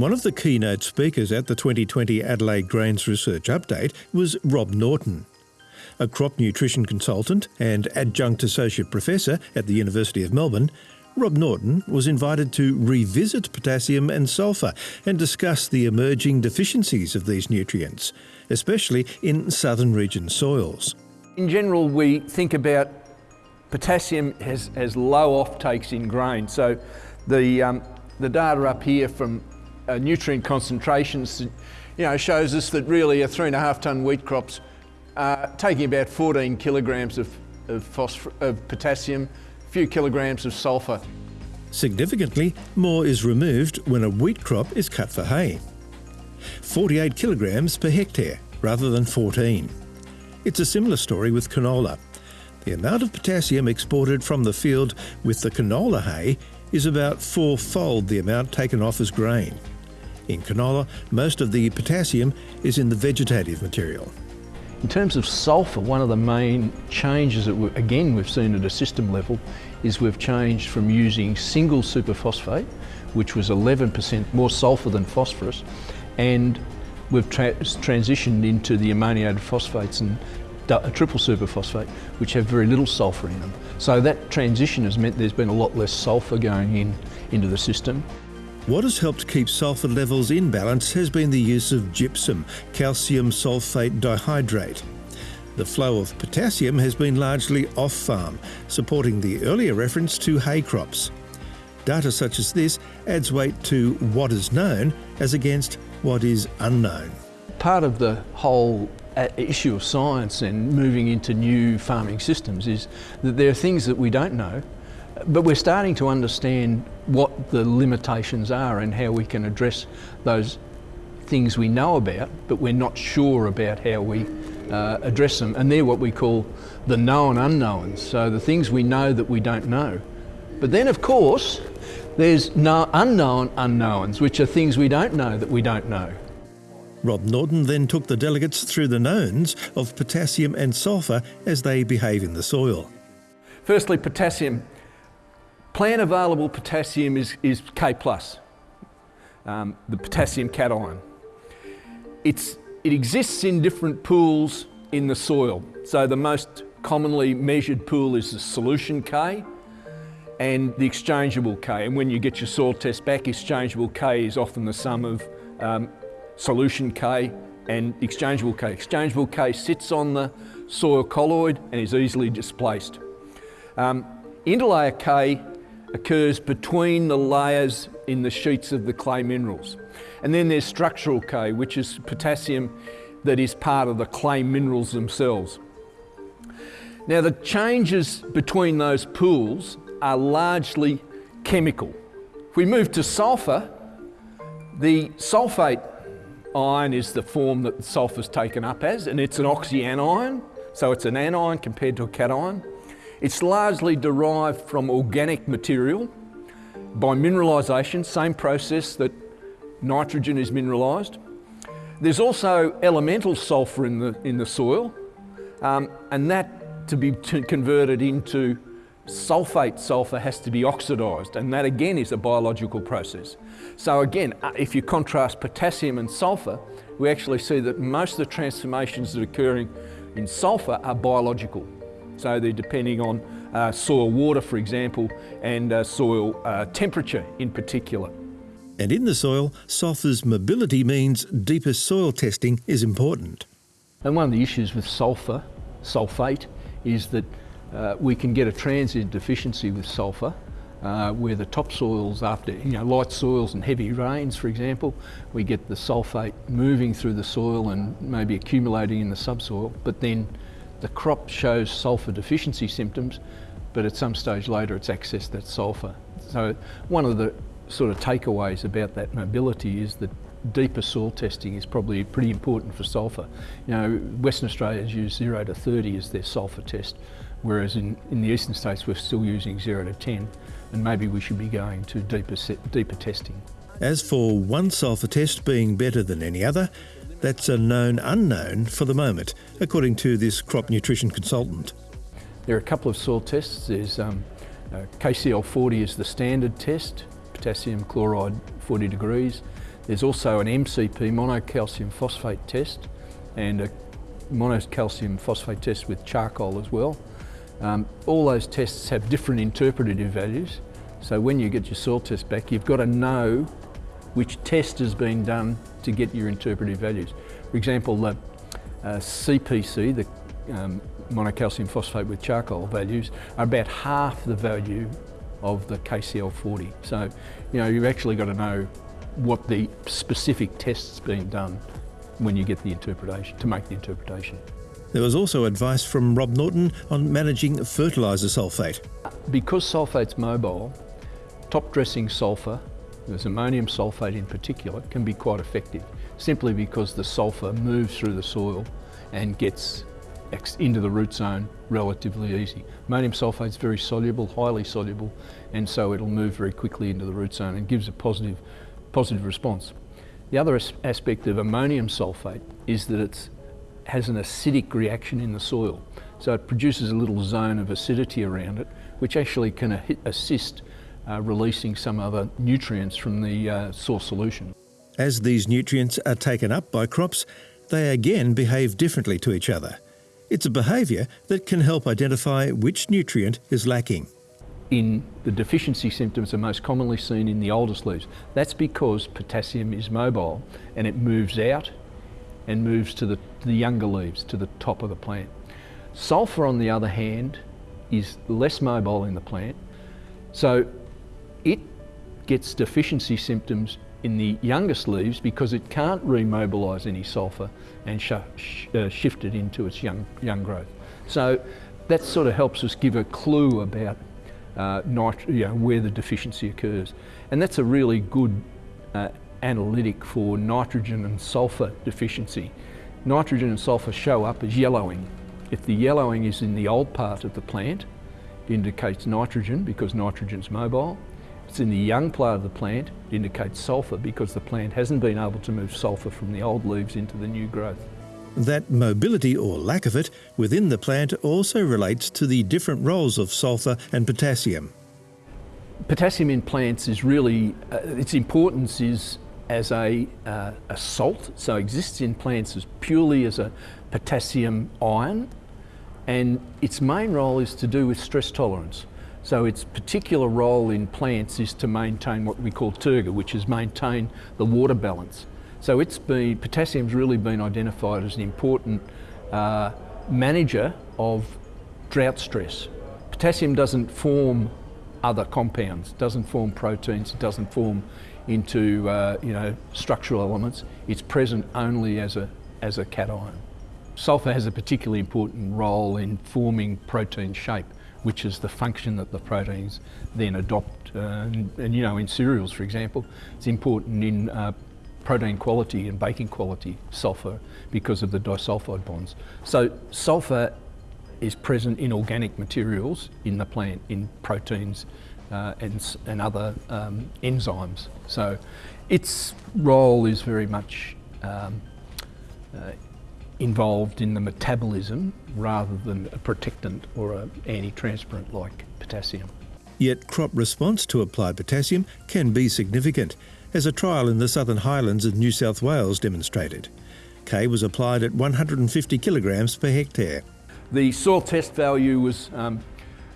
One of the keynote speakers at the 2020 Adelaide Grains Research Update was Rob Norton. A crop nutrition consultant and adjunct associate professor at the University of Melbourne, Rob Norton was invited to revisit potassium and sulphur and discuss the emerging deficiencies of these nutrients, especially in southern region soils. In general, we think about potassium has, has low offtakes in grain. So the, um, the data up here from uh, nutrient concentrations you know, shows us that really a three and a half tonne wheat crop's uh, taking about 14 kilograms of, of, of potassium, a few kilograms of sulphur. Significantly, more is removed when a wheat crop is cut for hay. 48 kilograms per hectare rather than 14. It's a similar story with canola. The amount of potassium exported from the field with the canola hay is about fourfold the amount taken off as grain. In canola, most of the potassium is in the vegetative material. In terms of sulphur, one of the main changes that, we, again, we've seen at a system level is we've changed from using single superphosphate, which was 11% more sulphur than phosphorus, and we've tra transitioned into the ammoniated phosphates and a uh, triple superphosphate, which have very little sulphur in them. So that transition has meant there's been a lot less sulphur going in into the system. What has helped keep sulphur levels in balance has been the use of gypsum, calcium sulphate dihydrate. The flow of potassium has been largely off-farm, supporting the earlier reference to hay crops. Data such as this adds weight to what is known as against what is unknown. Part of the whole uh, issue of science and moving into new farming systems is that there are things that we don't know, but we're starting to understand what the limitations are and how we can address those things we know about, but we're not sure about how we uh, address them. And they're what we call the known unknowns, so the things we know that we don't know. But then, of course, there's no unknown unknowns, which are things we don't know that we don't know. Rob Norton then took the delegates through the knowns of potassium and sulphur as they behave in the soil. Firstly, potassium. Plant available potassium is, is K+, um, the potassium cation. It's, it exists in different pools in the soil. So the most commonly measured pool is the solution K and the exchangeable K. And when you get your soil test back, exchangeable K is often the sum of um, solution K and exchangeable K. Exchangeable K sits on the soil colloid and is easily displaced. Um, interlayer K occurs between the layers in the sheets of the clay minerals. And then there's structural K, which is potassium that is part of the clay minerals themselves. Now the changes between those pools are largely chemical. If we move to sulphur, the sulphate ion is the form that the sulphur is taken up as, and it's an oxyanion, so it's an anion compared to a cation. It's largely derived from organic material by mineralisation, same process that nitrogen is mineralised. There's also elemental sulphur in the, in the soil, um, and that to be converted into sulfate sulfur has to be oxidised, and that again is a biological process. So again, uh, if you contrast potassium and sulfur, we actually see that most of the transformations that are occurring in sulfur are biological. So they're depending on uh, soil water, for example, and uh, soil uh, temperature in particular. And in the soil, sulphur's mobility means deeper soil testing is important. And one of the issues with sulphur, sulphate, is that uh, we can get a transient deficiency with sulphur uh, where the topsoils after you know light soils and heavy rains for example we get the sulphate moving through the soil and maybe accumulating in the subsoil but then the crop shows sulphur deficiency symptoms but at some stage later it's accessed that sulphur so one of the sort of takeaways about that mobility is that deeper soil testing is probably pretty important for sulphur. You know, Western Australia's use 0 to 30 as their sulphur test, whereas in, in the eastern states we're still using 0 to 10, and maybe we should be going to deeper, deeper testing. As for one sulphur test being better than any other, that's a known unknown for the moment, according to this crop nutrition consultant. There are a couple of soil tests. There's um, uh, KCl40 is the standard test, potassium chloride 40 degrees. There's also an MCP, monocalcium phosphate test, and a monocalcium phosphate test with charcoal as well. Um, all those tests have different interpretative values. So when you get your soil test back, you've got to know which test has been done to get your interpretive values. For example, the uh, CPC, the um, monocalcium phosphate with charcoal values, are about half the value of the KCl40. So, you know, you've actually got to know what the specific test's been done when you get the interpretation, to make the interpretation. There was also advice from Rob Norton on managing fertiliser sulphate. Because sulphate's mobile, top dressing sulphur, there's ammonium sulphate in particular, can be quite effective simply because the sulphur moves through the soil and gets into the root zone relatively easy. Ammonium sulphate is very soluble, highly soluble, and so it'll move very quickly into the root zone and gives a positive, positive response. The other as aspect of ammonium sulphate is that it has an acidic reaction in the soil. So it produces a little zone of acidity around it, which actually can assist uh, releasing some other nutrients from the uh, soil solution. As these nutrients are taken up by crops, they again behave differently to each other. It's a behaviour that can help identify which nutrient is lacking. In the deficiency symptoms are most commonly seen in the oldest leaves. That's because potassium is mobile and it moves out and moves to the, to the younger leaves, to the top of the plant. Sulphur, on the other hand, is less mobile in the plant, so it gets deficiency symptoms in the youngest leaves because it can't remobilise any sulphur and sh uh, shift it into its young, young growth. So that sort of helps us give a clue about uh, you know, where the deficiency occurs. And that's a really good uh, analytic for nitrogen and sulphur deficiency. Nitrogen and sulphur show up as yellowing. If the yellowing is in the old part of the plant, it indicates nitrogen because nitrogen's mobile it's in the young part of the plant, it indicates sulphur because the plant hasn't been able to move sulphur from the old leaves into the new growth. That mobility or lack of it within the plant also relates to the different roles of sulphur and potassium. Potassium in plants is really, uh, its importance is as a, uh, a salt, so exists in plants as purely as a potassium ion, and its main role is to do with stress tolerance. So its particular role in plants is to maintain what we call turgor, which is maintain the water balance. So it's been, potassium's really been identified as an important uh, manager of drought stress. Potassium doesn't form other compounds, doesn't form proteins, it doesn't form into uh, you know structural elements. It's present only as a as a cation. Sulphur has a particularly important role in forming protein shape which is the function that the proteins then adopt. Uh, and, and, you know, in cereals, for example, it's important in uh, protein quality and baking quality, sulphur, because of the disulfide bonds. So sulphur is present in organic materials in the plant, in proteins uh, and, and other um, enzymes. So its role is very much um, uh, involved in the metabolism rather than a protectant or an anti-transpirant like potassium. Yet crop response to applied potassium can be significant, as a trial in the Southern Highlands of New South Wales demonstrated. K was applied at 150 kilograms per hectare. The soil test value was um,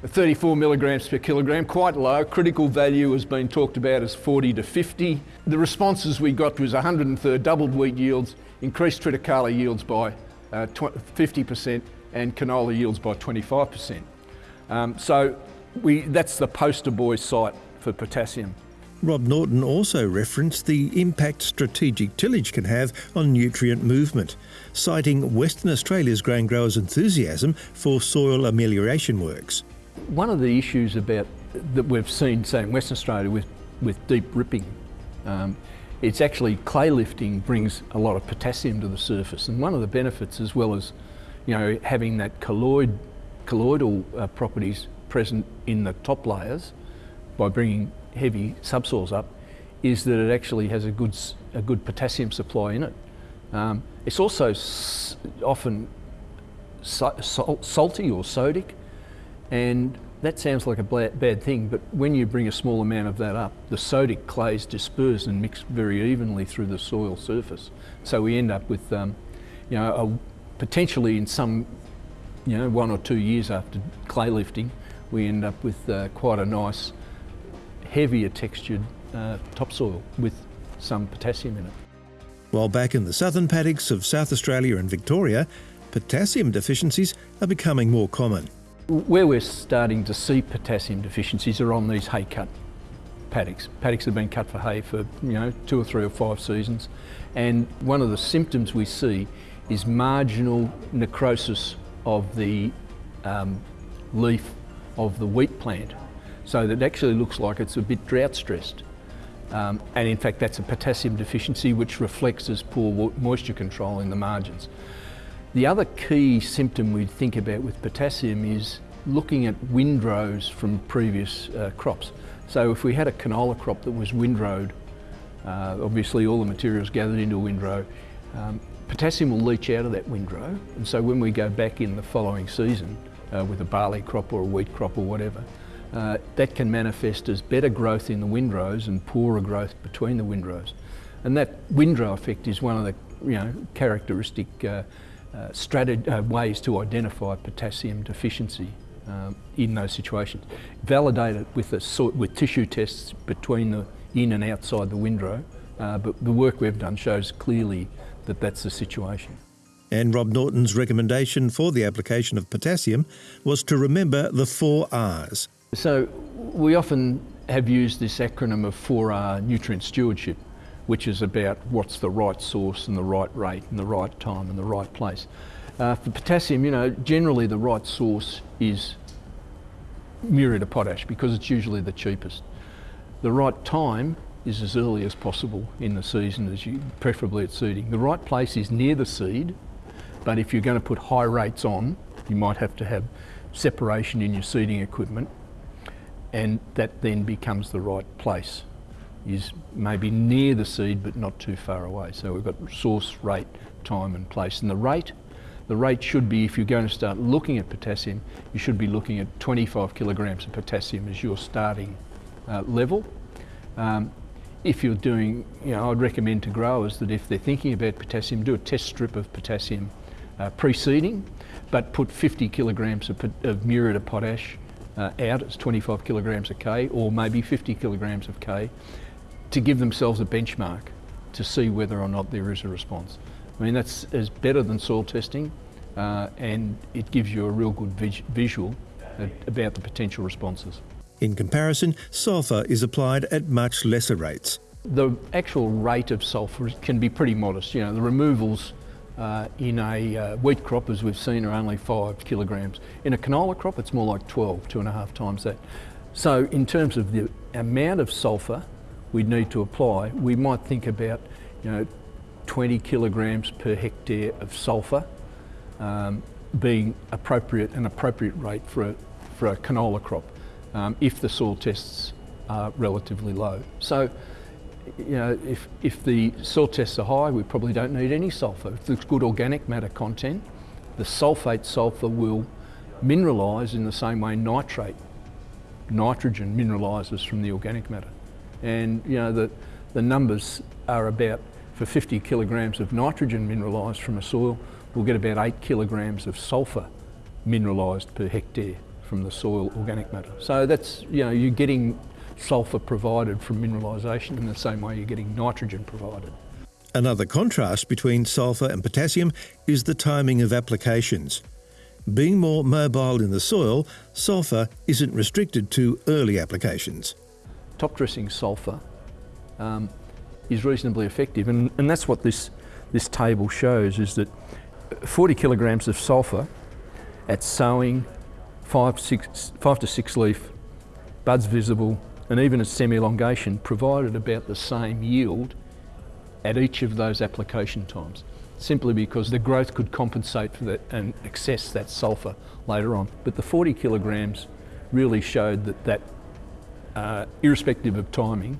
34 milligrams per kilogram, quite low. Critical value has been talked about as 40 to 50. The responses we got was 103 doubled wheat yields, increased triticale yields by uh, 50% and canola yields by 25%. Um, so we, that's the poster boy site for potassium. Rob Norton also referenced the impact strategic tillage can have on nutrient movement, citing Western Australia's grain growers' enthusiasm for soil amelioration works. One of the issues about that we've seen, say in Western Australia, with, with deep ripping, um, it's actually clay lifting brings a lot of potassium to the surface, and one of the benefits, as well as you know having that colloid, colloidal uh, properties present in the top layers by bringing heavy subsoils up, is that it actually has a good a good potassium supply in it. Um, it's also often salty or sodic, and that sounds like a bad thing, but when you bring a small amount of that up, the sodic clays disperse and mix very evenly through the soil surface. So we end up with, um, you know, a, potentially in some, you know, one or two years after clay lifting, we end up with uh, quite a nice, heavier textured uh, topsoil with some potassium in it. While back in the southern paddocks of South Australia and Victoria, potassium deficiencies are becoming more common. Where we're starting to see potassium deficiencies are on these hay cut paddocks. Paddocks have been cut for hay for you know two or three or five seasons, and one of the symptoms we see is marginal necrosis of the um, leaf of the wheat plant, so that it actually looks like it's a bit drought stressed. Um, and in fact, that's a potassium deficiency which reflects as poor moisture control in the margins. The other key symptom we'd think about with potassium is looking at windrows from previous uh, crops. So if we had a canola crop that was windrowed, uh, obviously all the materials gathered into a windrow, um, potassium will leach out of that windrow. And so when we go back in the following season uh, with a barley crop or a wheat crop or whatever, uh, that can manifest as better growth in the windrows and poorer growth between the windrows. And that windrow effect is one of the you know, characteristic uh, uh, ways to identify potassium deficiency um, in those situations. Validate it with, a, with tissue tests between the in and outside the windrow, uh, but the work we've done shows clearly that that's the situation. And Rob Norton's recommendation for the application of potassium was to remember the four R's. So we often have used this acronym of 4R nutrient stewardship which is about what's the right source and the right rate and the right time and the right place. Uh, for potassium, you know, generally the right source is muriate of potash because it's usually the cheapest. The right time is as early as possible in the season, as you, preferably at seeding. The right place is near the seed, but if you're going to put high rates on, you might have to have separation in your seeding equipment, and that then becomes the right place is maybe near the seed but not too far away. So we've got source, rate, time and place. And the rate, the rate should be, if you're going to start looking at potassium, you should be looking at 25 kilograms of potassium as your starting uh, level. Um, if you're doing, you know, I'd recommend to growers that if they're thinking about potassium, do a test strip of potassium uh, preceding, but put 50 kilograms of, of muriate of potash uh, out, it's 25 kilograms of K, or maybe 50 kilograms of K, to give themselves a benchmark to see whether or not there is a response. I mean, that's is better than soil testing uh, and it gives you a real good vis visual about the potential responses. In comparison, sulphur is applied at much lesser rates. The actual rate of sulphur can be pretty modest. You know, the removals uh, in a uh, wheat crop, as we've seen, are only five kilograms. In a canola crop, it's more like 12, two and a half times that. So in terms of the amount of sulphur we need to apply, we might think about you know 20 kilograms per hectare of sulphur um, being appropriate an appropriate rate for a, for a canola crop um, if the soil tests are relatively low. So you know, if, if the soil tests are high, we probably don't need any sulphur. If there's good organic matter content, the sulphate sulphur will mineralise in the same way nitrate, nitrogen mineralises from the organic matter. And you know, the, the numbers are about, for 50 kilograms of nitrogen mineralised from a soil, we'll get about eight kilograms of sulphur mineralised per hectare from the soil organic matter. So that's, you know, you're getting sulphur provided from mineralisation in the same way you're getting nitrogen provided. Another contrast between sulphur and potassium is the timing of applications. Being more mobile in the soil, sulphur isn't restricted to early applications top dressing sulphur um, is reasonably effective. And, and that's what this, this table shows is that 40 kilograms of sulphur at sowing, five, six, five to six leaf, buds visible, and even at semi-elongation provided about the same yield at each of those application times, simply because the growth could compensate for that and access that sulphur later on. But the 40 kilograms really showed that that uh, irrespective of timing,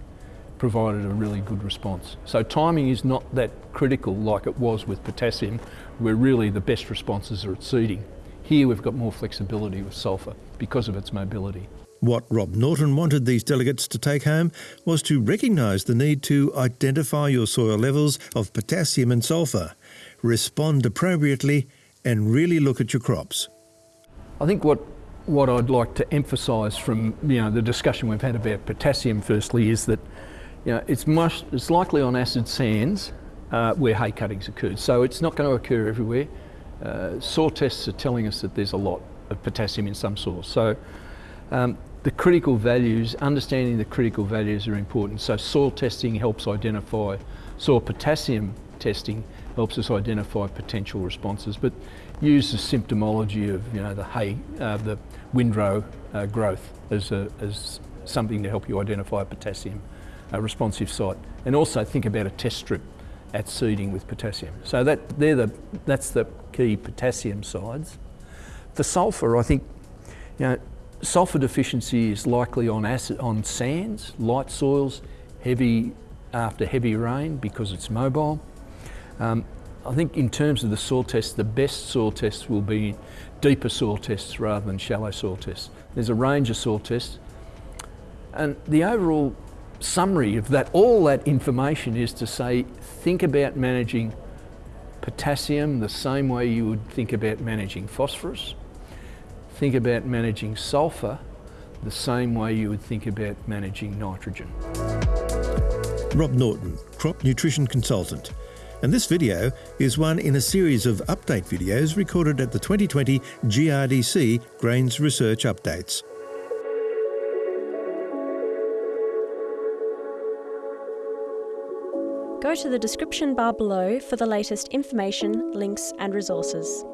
provided a really good response. So timing is not that critical like it was with potassium, where really the best responses are at seeding. Here we've got more flexibility with sulphur because of its mobility. What Rob Norton wanted these delegates to take home was to recognise the need to identify your soil levels of potassium and sulphur, respond appropriately, and really look at your crops. I think what what I'd like to emphasise from you know the discussion we've had about potassium firstly is that you know it's much it's likely on acid sands uh, where hay cuttings occurred, so it's not going to occur everywhere. Uh, soil tests are telling us that there's a lot of potassium in some soils. So um, the critical values, understanding the critical values are important. So soil testing helps identify, soil potassium testing helps us identify potential responses, but use the symptomology of you know the hay, uh, the windrow uh, growth as, a, as something to help you identify a potassium responsive site, and also think about a test strip at seeding with potassium. So that they're the that's the key potassium sides. For sulphur, I think you know sulphur deficiency is likely on acid on sands, light soils, heavy after heavy rain because it's mobile. Um, I think in terms of the soil tests, the best soil tests will be deeper soil tests rather than shallow soil tests. There's a range of soil tests. And the overall summary of that, all that information is to say, think about managing potassium the same way you would think about managing phosphorus. Think about managing sulphur the same way you would think about managing nitrogen. Rob Norton, Crop Nutrition Consultant. And this video is one in a series of update videos recorded at the 2020 GRDC Grains Research Updates. Go to the description bar below for the latest information, links and resources.